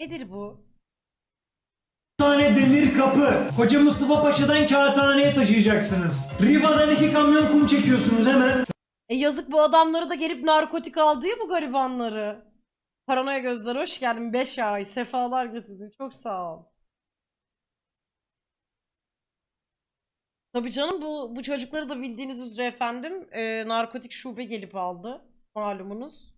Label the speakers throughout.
Speaker 1: Nedir bu?
Speaker 2: tane demir kapı. Koca Mustafa Paşa'dan kağıthaneye taşıyacaksınız. Riva'dan iki kamyon kum çekiyorsunuz hemen.
Speaker 1: E yazık bu adamları da gelip narkotik aldı ya bu garibanları. Paranoya gözler hoş geldin 5 ay. Sefalar getirdin. Çok sağ ol. Tabii canım bu bu çocukları da bildiğiniz üzere efendim e, narkotik şube gelip aldı. Malumunuz.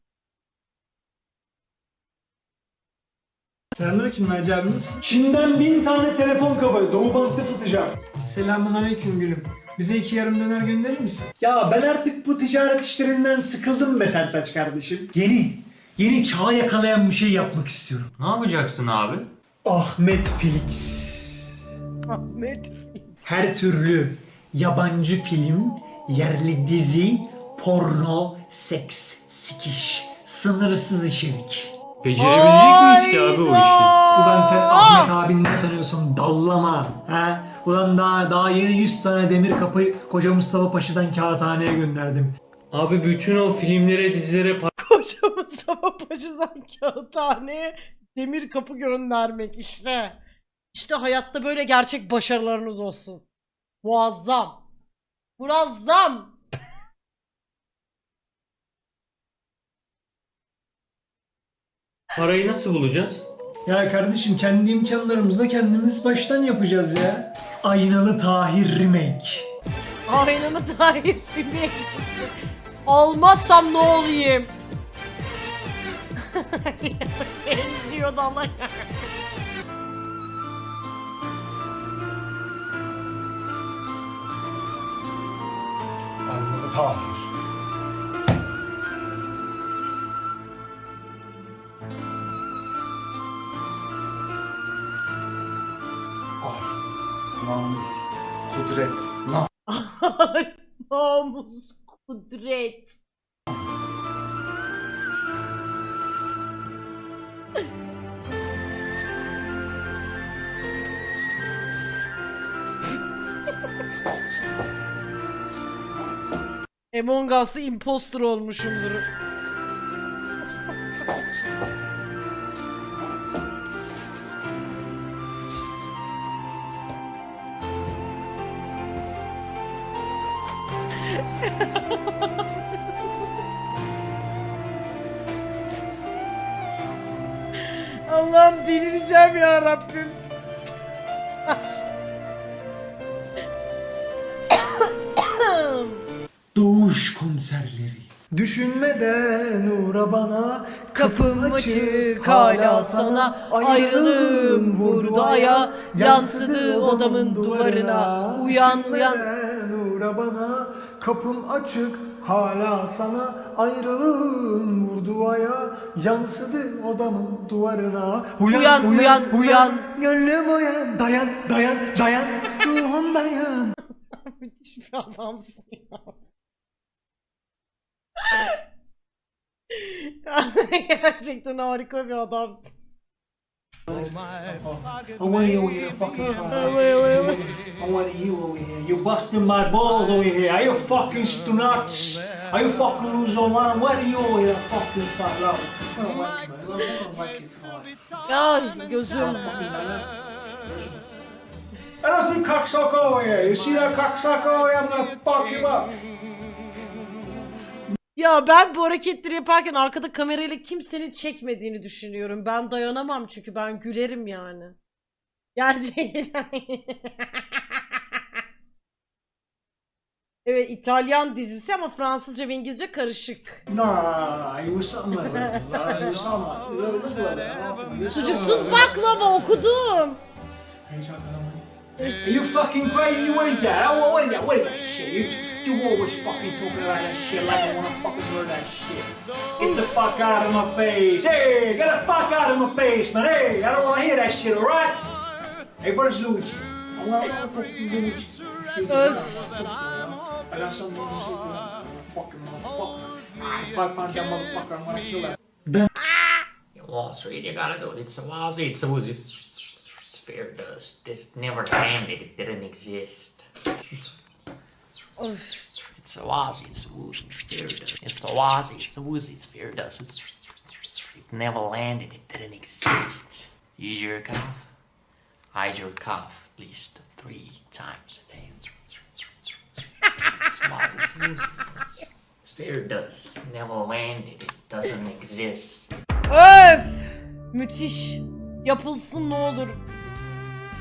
Speaker 2: Selamünaleyküm Naci abimiz. Çin'den bin tane telefon kabı Doğu Bank'ta satacağım. Selamun aleyküm gülüm. Bize iki yarım döner gönderir misin? Ya ben artık bu ticaret işlerinden sıkıldım be Sertaç kardeşim. Yeni, yeni çağa yakalayan bir şey yapmak istiyorum.
Speaker 3: Ne yapacaksın abi?
Speaker 2: Ahmet Felix.
Speaker 1: Ahmet.
Speaker 2: Her türlü yabancı film, yerli dizi, porno, seks, sikiş, sınırsız içerik.
Speaker 3: Becerebilecek miyiz ki abi o işi?
Speaker 2: Ulan sen Ahmet abin ne sanıyorsun? Dallama. Ha? Ulan daha daha yeni 100 tane demir kapı koca Mustafa Paşa'dan kağıthaneye gönderdim.
Speaker 3: Abi bütün o filmlere, dizilere
Speaker 1: Koca Mustafa Paşa'dan kağıthaneye demir kapı göndermek işte. İşte hayatta böyle gerçek başarılarınız olsun. Muazzam. Muazzam.
Speaker 3: Parayı nasıl bulacağız?
Speaker 2: Ya kardeşim kendi imkanlarımızla kendimiz baştan yapacağız ya. Aynalı Tahir Remake.
Speaker 1: Aynanı dair filmi. Almazsam ne olayım? Benziyor da Allah ya.
Speaker 2: Aynalı Tahir.
Speaker 4: Namus, kudret,
Speaker 1: Namus, kudret. Among Us'ı imposter olmuşumdur. Delireceğim ya Rabbim.
Speaker 2: Doğuş konserleri. Düşünmeden uğra bana
Speaker 1: Kapım açık hala sana ayrılığım vurdu aya. yansıdı odamın duvarına. Uyan uyan.
Speaker 2: Düşünmeden uğra bana kapım açık hala sana ayrılığın vurdu aya yansıdı odamın duvarına
Speaker 1: Uyan, uyan, uyan.
Speaker 2: gönlüm uyan dayan dayan dayan ruhum dayan
Speaker 1: müthiş bir adamsın ya. Gerçekten harika bir adamsın.
Speaker 2: I want you over here fucking I want you over here. You busting my balls over here. Are you fucking nuts? Are you fucking losing your mind? What are you over here fucking fat love? I don't like it, man. I don't like it.
Speaker 1: Ay gözüm.
Speaker 2: And there's some cocksucker over here. You see that cocksucker over here? I'm gonna fuck him up.
Speaker 1: Ya ben bu hareketleri yaparken arkada kamerayla kimsenin çekmediğini düşünüyorum. Ben dayanamam çünkü ben gülerim yani. Gerçekten. evet İtalyan dizisi ama Fransızca ve İngilizce karışık. Sucuksuz baklava okudum.
Speaker 2: Are you fucking crazy? What is that? What, what is that? What is that shit? You, you always fucking talking about that shit like I wanna fucking hear that shit. Get the fuck out of my face. Hey, get the fuck out of my face, man. Hey, I don't wanna hear that shit, alright? Hey, where's Luigi? I wanna, I wanna talk to Luigi. He's a I got something to say to him. Fucking motherfucker. Ah, If I find that motherfucker, I'm gonna kill that.
Speaker 5: Wall Street, you gotta do it. It's Wall Street. It's a it's sphere dust. This never happened. It didn't exist. It's, it's a Wazzy, it's a woozy, it's sphere dust. It's a Wazzy, it's a woozy, it's sphere dust. It's, It never landed. It didn't exist. You jerk off. I jerk off at least three times a day. It's Moses music. It's, sphere does. Never landed. It doesn't exist.
Speaker 1: Öf! Müthiş. Yapılsın ne olur.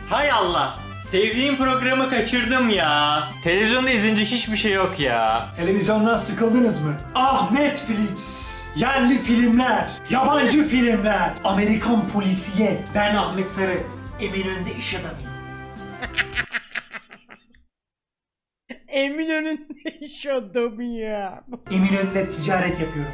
Speaker 3: Hay Allah. Sevdiğim programı kaçırdım ya. Televizyonda izleyince hiçbir şey yok ya.
Speaker 2: Televizyondan sıkıldınız mı? Ah Netflix! Yerli filmler, yabancı filmler, Amerikan polisiye. Ben Ahmet Sarı, Eminönü'nde iş adamıyım.
Speaker 1: Eminönü'nde iş adamı ya.
Speaker 2: Eminönü'nde ticaret yapıyorum.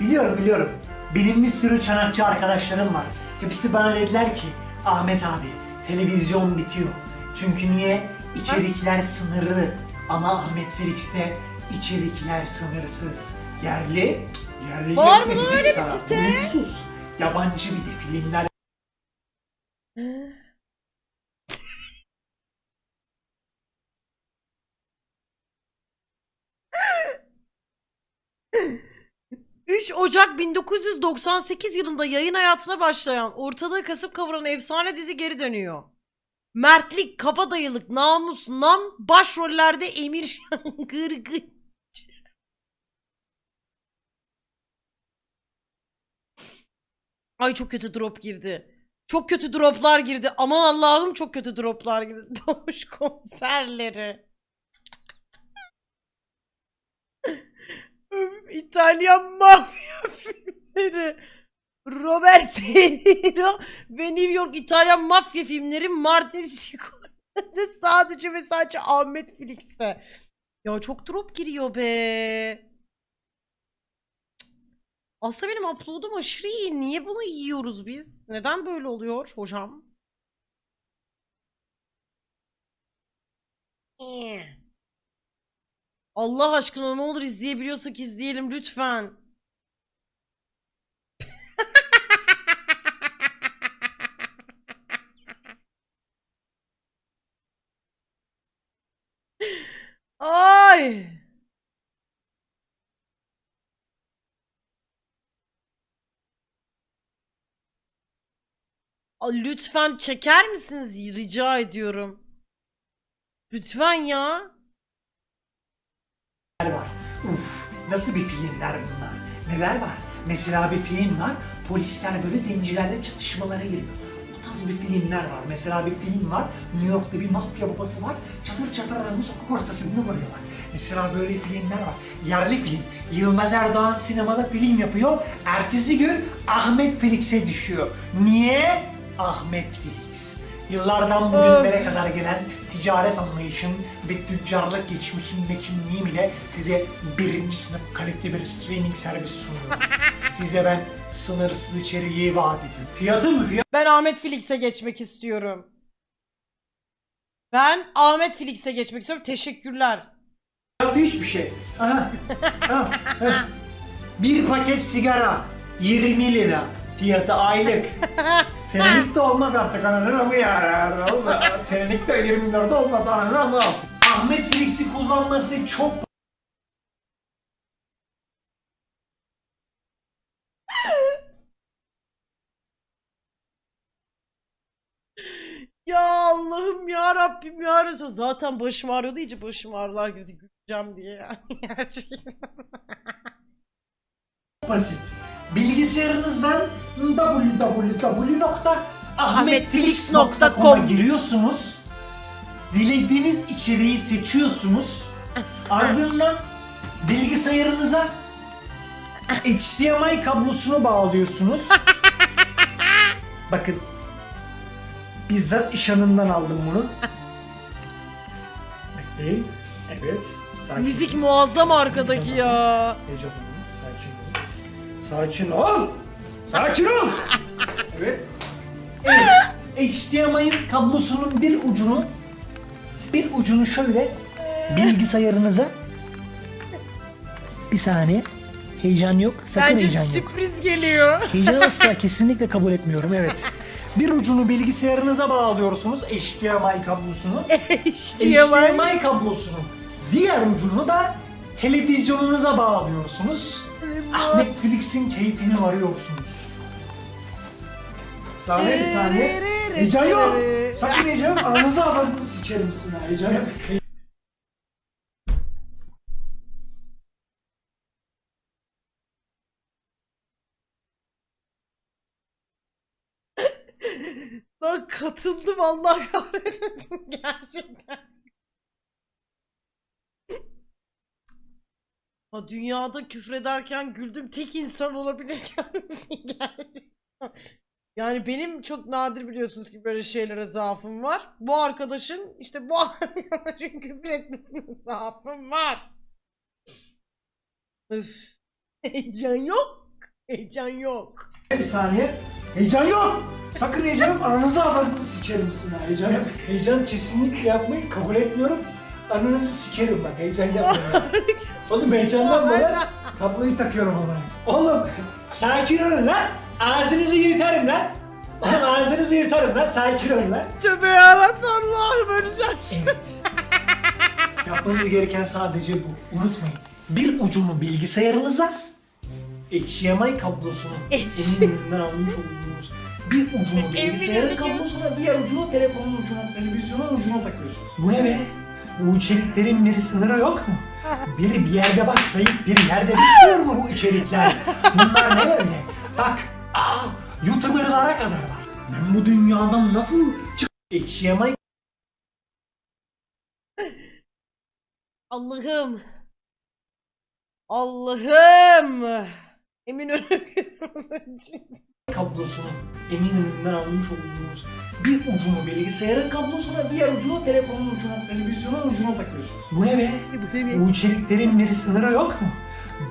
Speaker 2: Biliyorum biliyorum. Benim bir sürü çanakçı arkadaşlarım var. Hepsi bana dediler ki Ahmet abi televizyon bitiyor. Çünkü niye? İçerikler sınırlı. Ama Ahmet Felix'te içerikler sınırsız. Yerli, yerli
Speaker 1: Var mı
Speaker 2: yönetmeni
Speaker 1: lan
Speaker 2: bir
Speaker 1: öyle bir
Speaker 2: sana,
Speaker 1: site?
Speaker 2: Uyumsuz. Yabancı bir de filmler
Speaker 1: ...3 Ocak 1998 yılında yayın hayatına başlayan, ortalığı kasıp kavuran efsane dizi geri dönüyor. Mertlik, kabadayılık, namus, nam, başrollerde Emir Gırgıç. Ay çok kötü drop girdi. Çok kötü droplar girdi. Aman Allah'ım çok kötü droplar girdi. Doğuş konserleri. Öf, İtalyan mafya filmleri. Robert De Niro ve New York İtalyan mafya filmleri Martin Scorsese sadece ve sadece Ahmet Felix'te. Ya çok drop giriyor be. Aslında benim upload'um aşırı iyi. Niye bunu yiyoruz biz? Neden böyle oluyor hocam? Eh. Allah aşkına ne olur izleyebiliyorsak izleyelim lütfen. Ay. Lütfen çeker misiniz? Rica ediyorum. Lütfen ya.
Speaker 2: Var. Uf, nasıl bir filmler bunlar? Neler var? Mesela bir film var, polisler böyle zencilerle çatışmalara giriyor. O tarz bir filmler var. Mesela bir film var, New York'ta bir mafya babası var, çatır çatır adamı sokak ortasında vuruyorlar. Mesela böyle filmler var. Yerli film. Yılmaz Erdoğan sinemada film yapıyor. Ertesi gün Ahmet Felix'e düşüyor. Niye? Ahmet Felix. Yıllardan bugünlere kadar gelen ticaret anlayışım ve tüccarlık geçmişim ve kimliğim ile size birinci sınıf kaliteli bir streaming servis sunuyorum. size ben sınırsız içeriği vaat ediyorum. Fiyatı mı?
Speaker 1: Ben Ahmet Felix'e geçmek istiyorum. Ben Ahmet Felix'e geçmek istiyorum. Teşekkürler.
Speaker 2: Fiyatı hiçbir şey. Aha. aha, aha. Bir paket sigara 20 lira. Fiyatı aylık. Senelik de olmaz artık ananın amı ya. Senelik de 20 lira da olmaz ananın amı artık. Ahmet Felix'i kullanması çok
Speaker 1: Ya Allah'ım ya Rabbim ya Resul. Zaten başım ağrıyordu iyice başım ağrılar girdi güleceğim diye yani gerçekten.
Speaker 2: basit. Bilgisayarınızdan www.ahmetfelix.com'a giriyorsunuz. Dilediğiniz içeriği seçiyorsunuz. Ardından bilgisayarınıza HDMI kablosunu bağlıyorsunuz. Bakın bizzat işanından aldım bunu. Bekleyin. Evet. Sakin.
Speaker 1: Müzik muazzam arkadaki ya.
Speaker 2: Heyecan olma, Sakin ol. Sakin ol. Sakin ol. evet. Evet. HDMI'nin kablosunun bir ucunu bir ucunu şöyle bilgisayarınıza bir saniye heyecan yok sakın
Speaker 1: Bence
Speaker 2: heyecan yok.
Speaker 1: sürpriz geliyor.
Speaker 2: Heyecanı asla kesinlikle kabul etmiyorum evet. Bir ucunu bilgisayarınıza bağlıyorsunuz HDMI kablosunu.
Speaker 1: HDMI.
Speaker 2: Kablosunun diğer ucunu da televizyonunuza bağlıyorsunuz. Netflix'in keyfine varıyorsunuz. Saniye bir saniye. Heyecan yok. Sakın heyecan yok. Aranızı avranızı sikerim sizin. Heyecan yok.
Speaker 1: Lan katıldım Allah kahretsin gerçekten. Ha, dünyada küfrederken güldüm tek insan olabilir kendisi gerçekten. Yani benim çok nadir biliyorsunuz ki böyle şeylere zaafım var. Bu arkadaşın işte bu arkadaşın küfür etmesine zaafım var. Öf. Heyecan yok. Heyecan yok.
Speaker 2: Bir saniye. Heyecan yok. Sakın heyecan yok. Aranızı avranızı sikerim sizin. Heyecan yok. Heyecan kesinlikle yapmayın. Kabul etmiyorum. Aranızı sikerim bak. Heyecan yapmayın. Oğlum heyecandan bana kabloyu takıyorum ama. Oğlum sakin olun lan. Ağzınızı yırtarım lan. Oğlum ağzınızı yırtarım lan. Sakin olun lan.
Speaker 1: Tövbe yarabbim Allah'ım öleceğim.
Speaker 2: Evet. Yapmanız gereken sadece bu. Unutmayın. Bir ucunu bilgisayarınıza, HDMI kablosunu eminimden almış olduğunuz bir ucunu bilgisayarın kablosuna, diğer ucunu telefonun ucuna, televizyonun ucuna takıyorsun. Bu ne be? Bu içeriklerin bir sınırı yok mu? Biri bir yerde başlayıp bir yerde bitmiyor mu bu içerikler? Bunlar ne böyle? Bak, aa, YouTuber'lara kadar var. Ben bu dünyadan nasıl çık... HDMI
Speaker 1: Allah'ım. Allah'ım. Emin
Speaker 2: kablosunu eminimden almış olduğunuz bir ucunu bilgisayarın kablosuna, diğer ucunu telefonun ucuna, televizyonun ucuna takıyorsun. Bu ne be? Bu içeriklerin bir sınırı yok mu?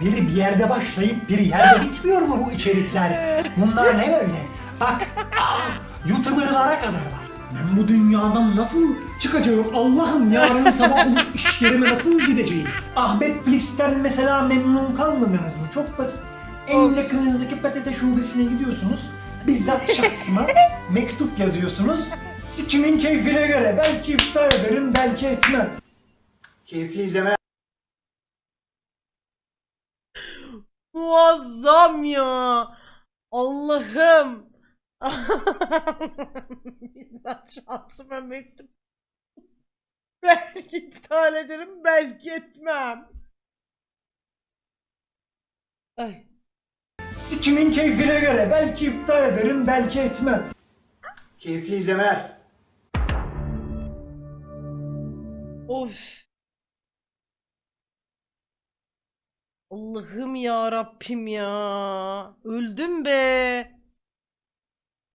Speaker 2: Biri bir yerde başlayıp bir yerde bitmiyor mu bu içerikler? Bunlar ne böyle? Bak, aa, YouTuber'lara kadar var. Ben bu dünyadan nasıl çıkacağım? Allah'ım yarın sabah olup iş yerime nasıl gideceğim? Ahmet Flix'ten mesela memnun kalmadınız mı? Çok basit. En yakınınızdaki PTT şubesine gidiyorsunuz. Bizzat şahsıma mektup yazıyorsunuz. Sikimin keyfine göre. Belki iptal ederim, belki etmem. Keyifli izleme.
Speaker 1: Muazzam ya. Allah'ım. Bizzat şansıma mektup. Belki iptal ederim, belki etmem. Ay.
Speaker 2: Sikimin keyfine göre. Belki iptal ederim, belki etmem. Keyifli izlemeler.
Speaker 1: Of. Allah'ım ya Rabbim ya. Öldüm be.